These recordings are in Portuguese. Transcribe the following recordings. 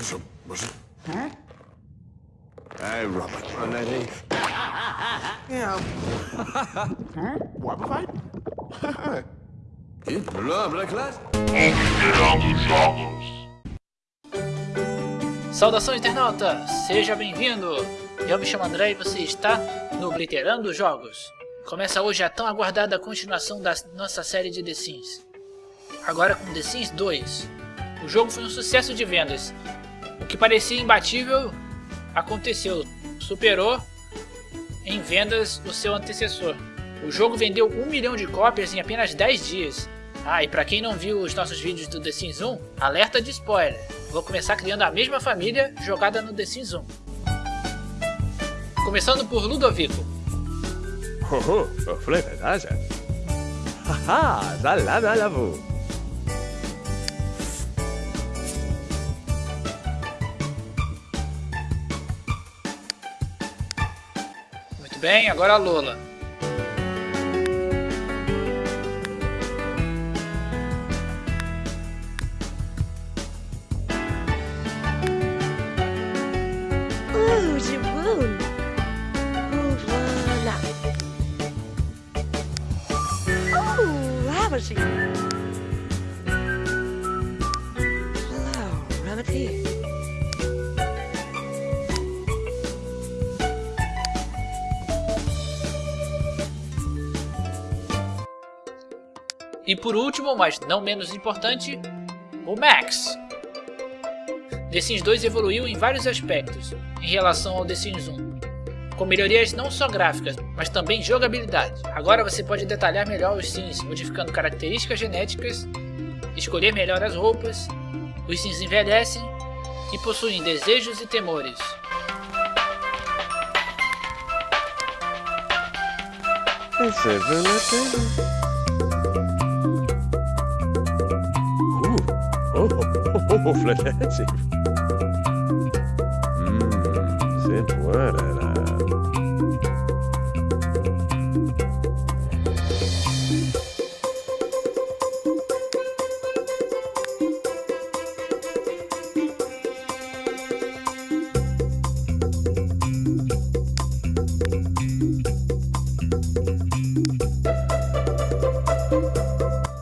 Het? Hey, Robert. Oh, nee, nee. Ja. What fight? Ih, blá, blá, claro. Saudação internauta, seja bem-vindo! Eu me chamo André e você está no Obliterando Jogos. Começa hoje a tão aguardada continuação da nossa série de The Sims. Agora com The Sims 2. O jogo foi um sucesso de vendas. O que parecia imbatível aconteceu. Superou em vendas o seu antecessor. O jogo vendeu 1 milhão de cópias em apenas 10 dias. Ah, e pra quem não viu os nossos vídeos do The Sims 1, alerta de spoiler. Vou começar criando a mesma família jogada no The Sims 1. Começando por Ludovico. Oh, oh, verdade? Haha, bem, agora a Lola. Oh. Oh, E por último, mas não menos importante, o Max. The Sims 2 evoluiu em vários aspectos em relação ao The Sims 1, com melhorias não só gráficas, mas também jogabilidade. Agora você pode detalhar melhor os Sims, modificando características genéticas, escolher melhor as roupas, os Sims envelhecem e possuem desejos e temores. Fleche. Hum, puerera.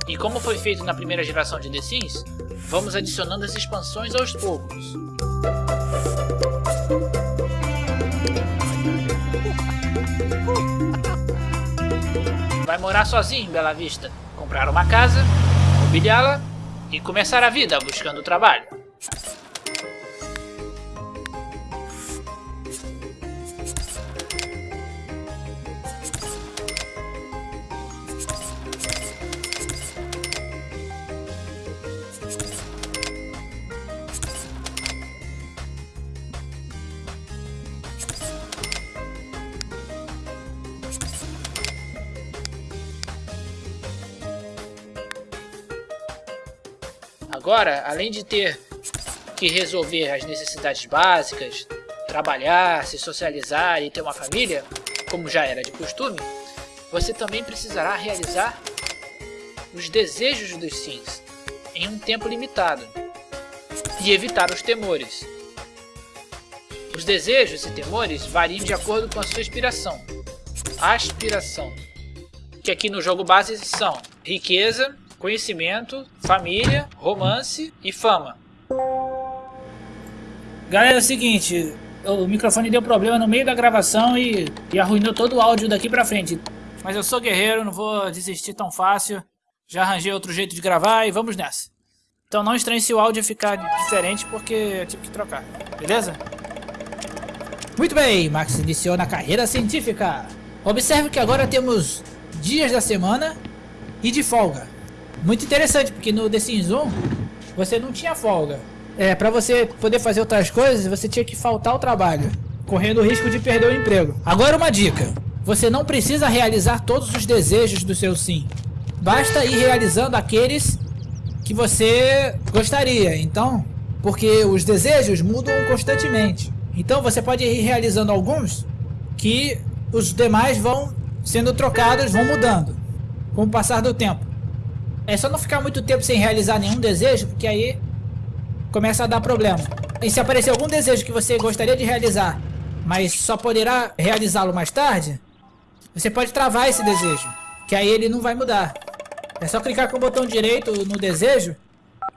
E como foi feito na primeira geração de The Sims, vamos adicionando as expansões aos poucos. Vai morar sozinho em Bela Vista, comprar uma casa, mobiliá-la e começar a vida buscando trabalho. Agora, além de ter que resolver as necessidades básicas, trabalhar, se socializar e ter uma família, como já era de costume, você também precisará realizar os desejos dos Sims em um tempo limitado e evitar os temores. Os desejos e temores variam de acordo com a sua inspiração. Aspiração, que aqui no jogo base são riqueza, conhecimento, família, romance e fama. Galera, é o seguinte, o microfone deu problema no meio da gravação e, e arruinou todo o áudio daqui pra frente. Mas eu sou guerreiro, não vou desistir tão fácil. Já arranjei outro jeito de gravar e vamos nessa. Então não estranhe se o áudio ficar diferente porque eu tive que trocar, beleza? Muito bem, Max iniciou na carreira científica. Observe que agora temos dias da semana e de folga. Muito interessante, porque no The Sims 1 você não tinha folga. É, pra você poder fazer outras coisas, você tinha que faltar ao trabalho, correndo o risco de perder o emprego. Agora uma dica. Você não precisa realizar todos os desejos do seu sim. Basta ir realizando aqueles que você gostaria. Então, porque os desejos mudam constantemente. Então você pode ir realizando alguns que os demais vão sendo trocados, vão mudando com o passar do tempo. É só não ficar muito tempo sem realizar nenhum desejo, porque aí começa a dar problema. E se aparecer algum desejo que você gostaria de realizar, mas só poderá realizá-lo mais tarde, você pode travar esse desejo, que aí ele não vai mudar. É só clicar com o botão direito no desejo,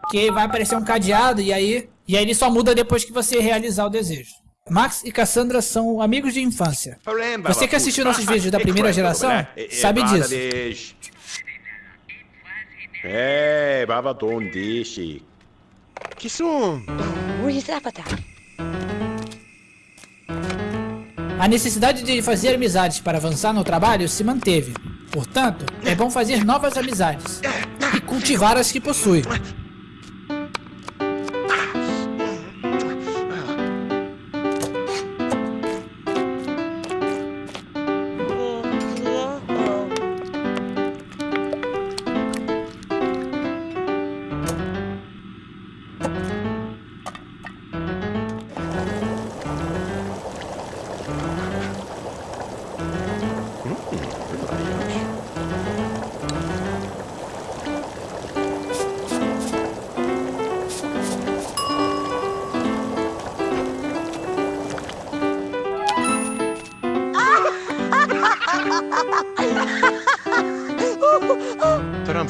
que vai aparecer um cadeado e aí, e aí ele só muda depois que você realizar o desejo. Max e Cassandra são amigos de infância. Você que assistiu nossos vídeos da primeira geração, sabe disso. É, baba don dishi. Rizapata. A necessidade de fazer amizades para avançar no trabalho se manteve. Portanto, é bom fazer novas amizades e cultivar as que possui.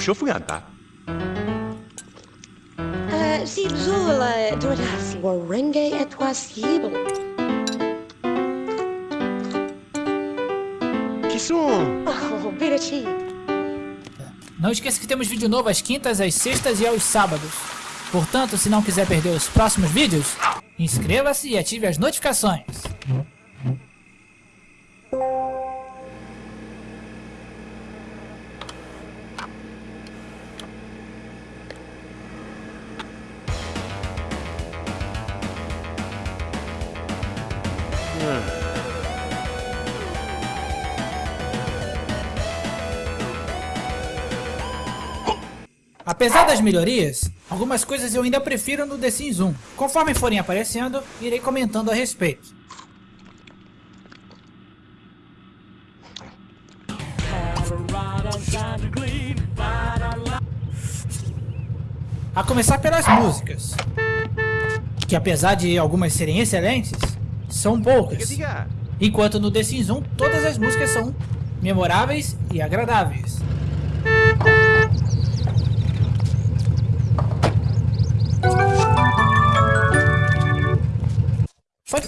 شوفوا انت سيب زول دولاسي ورنجي اتواسيبو Que som! Oh, Não esqueça que temos vídeo novo às quintas, às sextas e aos sábados. Portanto, se não quiser perder os próximos vídeos, inscreva-se e ative as notificações. Apesar das melhorias, algumas coisas eu ainda prefiro no The Sims 1. Conforme forem aparecendo, irei comentando a respeito. A começar pelas músicas, que apesar de algumas serem excelentes, são poucas. Enquanto no The Sims 1 todas as músicas são memoráveis e agradáveis.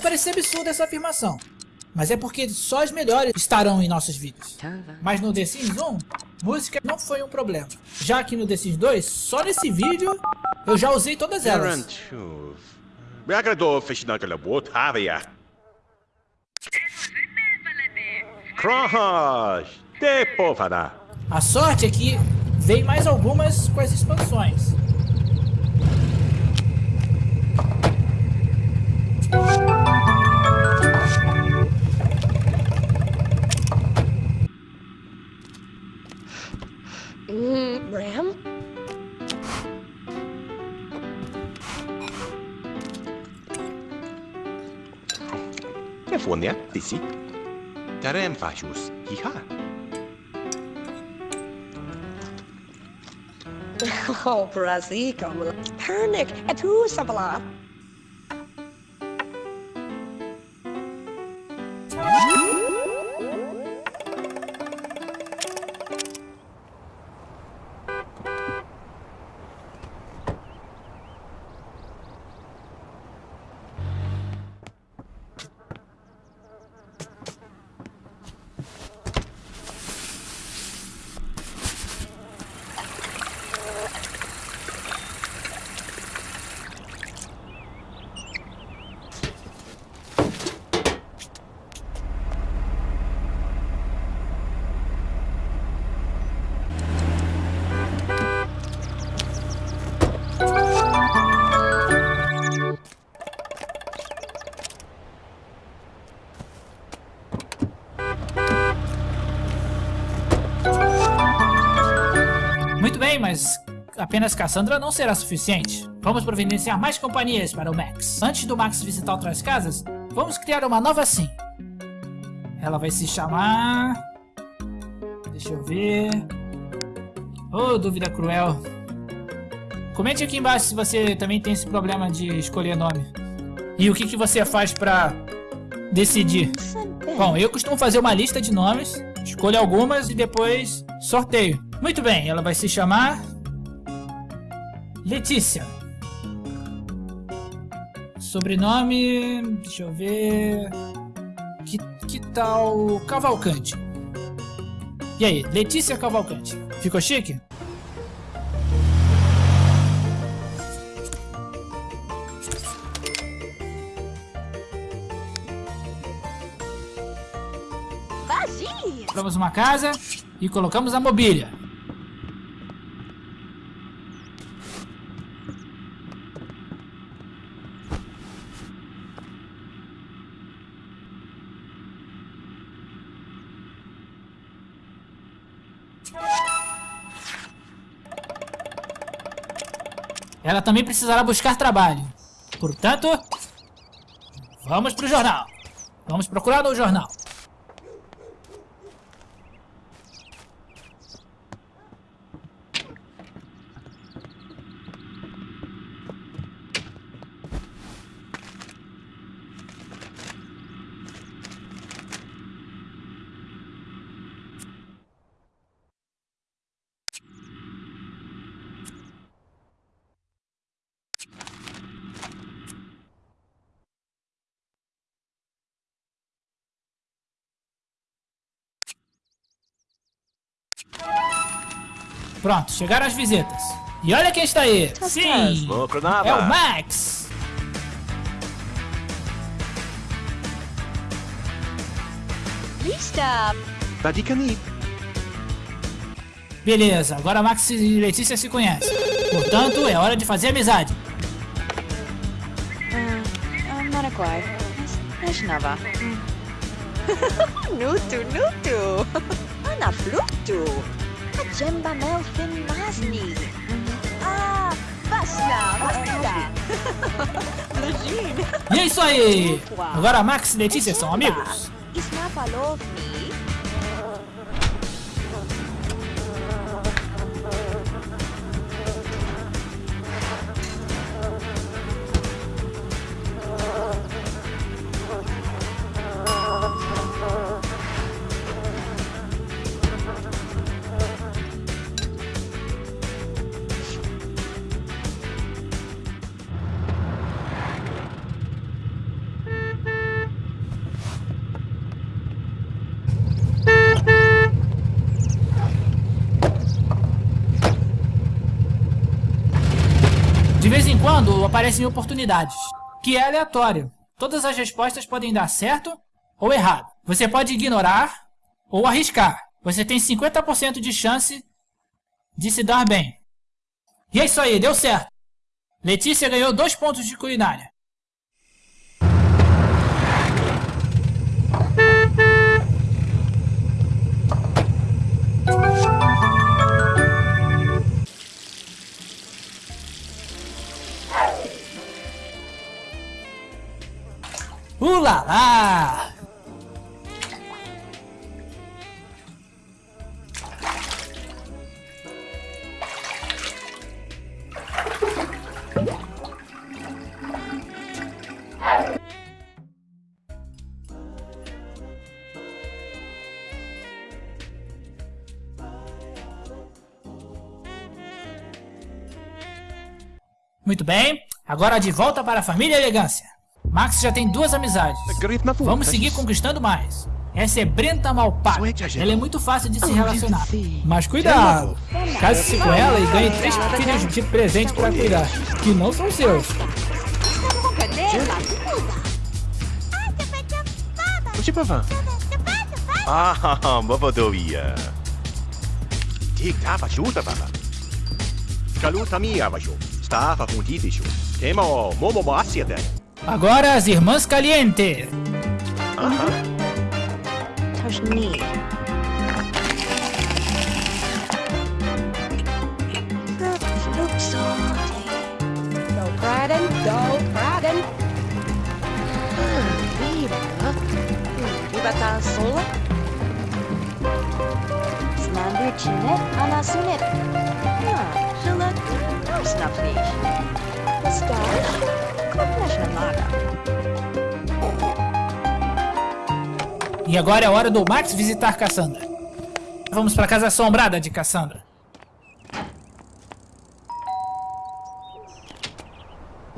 parecer absurda essa afirmação, mas é porque só as melhores estarão em nossos vídeos. Mas no The Sims 1, música não foi um problema, já que no The Sims 2, só nesse vídeo, eu já usei todas elas. Me agradou o festival que A sorte é que vem mais algumas com as expansões. понятися, Tarenfajus, hija. Oh, Brazico. Pernick. Apenas Cassandra não será suficiente. Vamos providenciar mais companhias para o Max. Antes do Max visitar outras casas, vamos criar uma nova sim. Ela vai se chamar... Deixa eu ver... Oh, dúvida cruel. Comente aqui embaixo se você também tem esse problema de escolher nome. E o que, que você faz pra decidir? Bom, eu costumo fazer uma lista de nomes, escolho algumas e depois sorteio. Muito bem, ela vai se chamar... Letícia. Sobrenome... Deixa eu ver... Que, que tal Cavalcante? E aí, Letícia Cavalcante. Ficou chique? Compramos uma casa e colocamos a mobília. Também precisará buscar trabalho. Portanto, vamos pro jornal. Vamos procurar no jornal. Pronto, chegaram as visitas. E olha quem está aí. Sim, Bom, é o. Max. Lista! Badikani. Beleza, agora Max e Letícia se conhecem. Portanto, é hora de fazer amizade. Maraquai. Imaginava. Nutu, nutu! Ana flutu! Jemba melfin masni! Ah, basta, basta! E é isso aí. Agora Max e Letícia são amigos. De aparecem oportunidades, que é aleatório. Todas as respostas podem dar certo ou errado. Você pode ignorar ou arriscar. Você tem 50% de chance de se dar bem. E é isso aí, deu certo. Letícia ganhou dois pontos de culinária. Ulala! Muito bem, agora de volta para a família elegância. Max já tem duas amizades. Na Vamos seguir conquistando mais. Essa é Brenta Malpac. Ela é muito fácil de se relacionar. Mas cuidado! Case-se com ela e ganhe três filhos de presente para cuidar, que não são seus. Ah, Bobodovia. Tik tapa chuta baba. Kaluta mia vasho. Stafa funditisho. Tema o momo de. Agora as Irmãs Caliente. Ta sola? Snander chinet? E agora é a hora do Max visitar Cassandra. Vamos pra casa assombrada de Cassandra.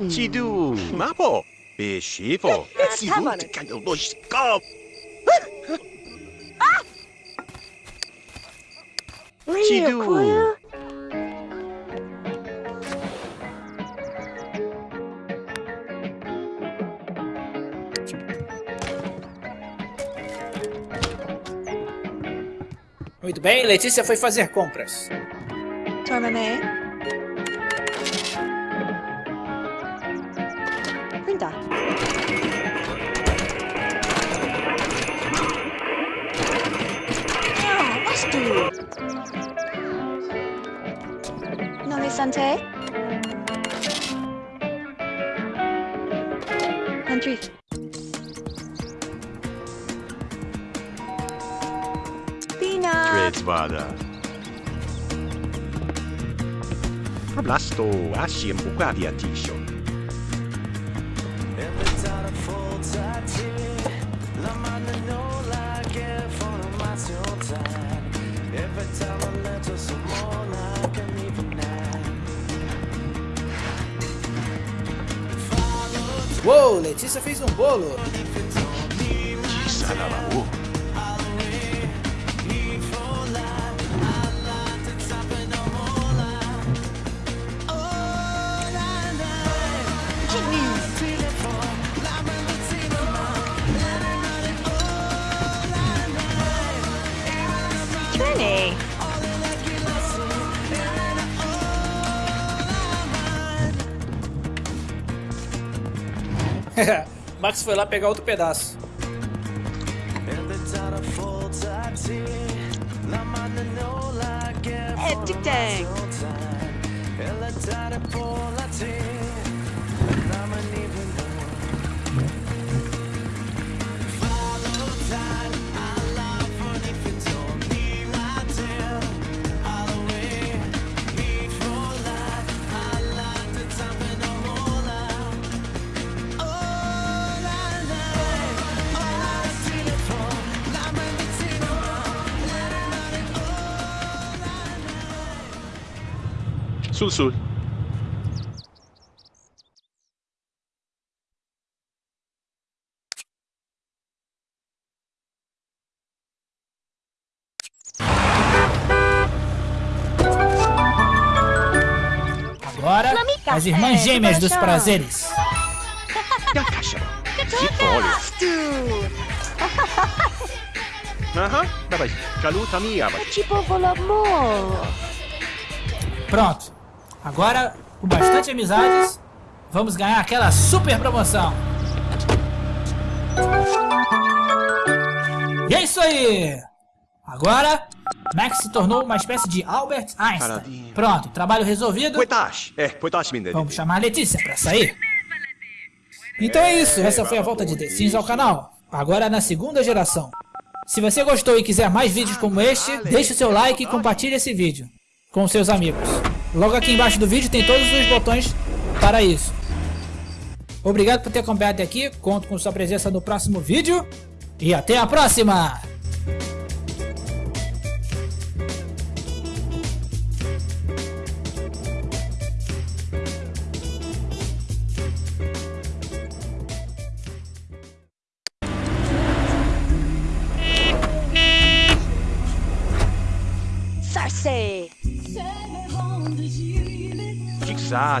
Chidu, Mapo, Beshifo, tama na. Sivu, Loshkop. Chidu. Kuya? Muito bem, Letícia foi fazer compras. Tormame. Printa. Ah, Vastu. Nome Sante. Dreadsvada. Problasto, Ashim, Ukavia Tisho. Uou, Letícia fez um bolo. Max foi lá pegar outro pedaço. Hectic Dang. Sul Sul. Agora, as irmãs gêmeas dos prazeres. Tipo. Pronto. Agora, com bastante amizades, vamos ganhar aquela super promoção. E é isso aí! Agora, Max se tornou uma espécie de Albert Einstein. Pronto, trabalho resolvido. É. Vamos chamar a Letícia pra sair. Então é isso, essa foi a volta de The Sims ao canal. Agora na segunda geração. Se você gostou e quiser mais vídeos como este, deixe o seu like e compartilhe esse vídeo com seus amigos. Logo aqui embaixo do vídeo tem todos os botões para isso. Obrigado por ter acompanhado até aqui, conto com sua presença no próximo vídeo e até a próxima!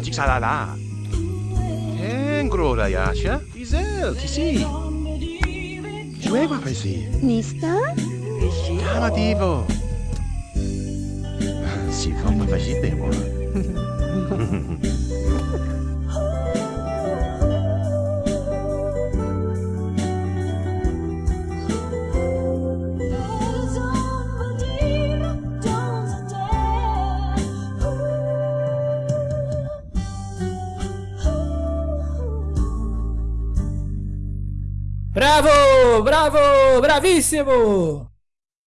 Jigsa, Jigsalala. Engrora Yasha. Izel, Tisi. Juega Pesi. Nista? Tamativo. Si vamos fazer tempo. Bravíssimo!